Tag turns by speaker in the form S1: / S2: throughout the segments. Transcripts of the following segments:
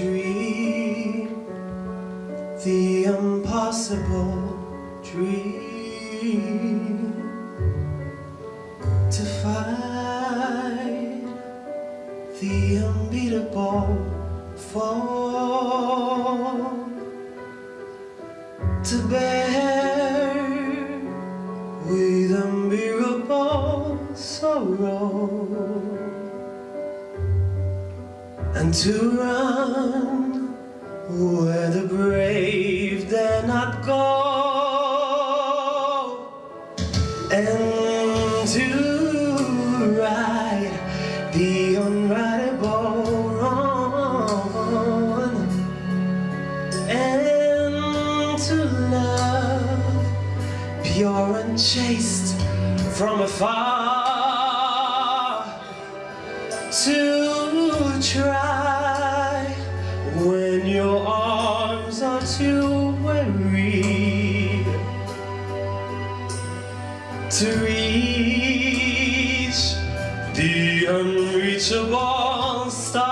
S1: dream the impossible dream to fight the unbeatable fall to bear with unbearable sorrow and to run. Where the brave dare not go. And to ride the unrightable wrong and to love pure and chaste from afar. To try when your arms are too weary to reach the unreachable star.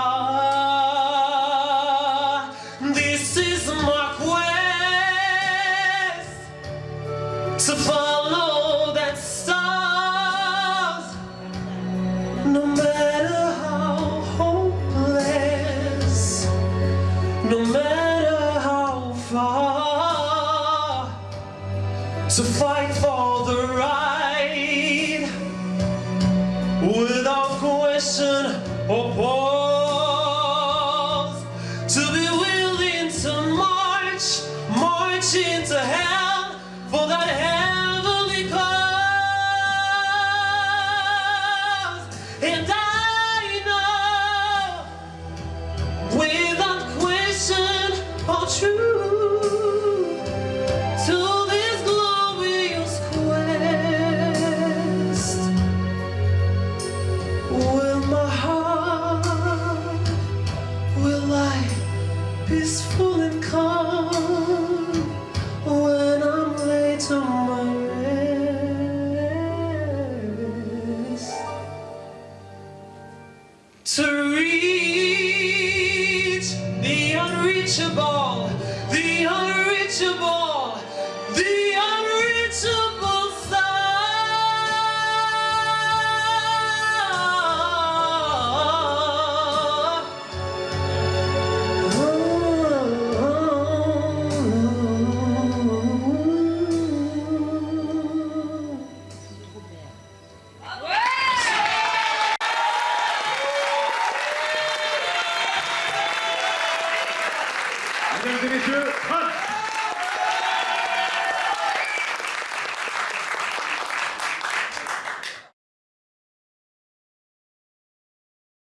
S1: This is my quest to follow far, to fight for the right. Without question or pause, to be willing to march, march into hell and calm when I'm my rest to reach
S2: 안녕히 계세요.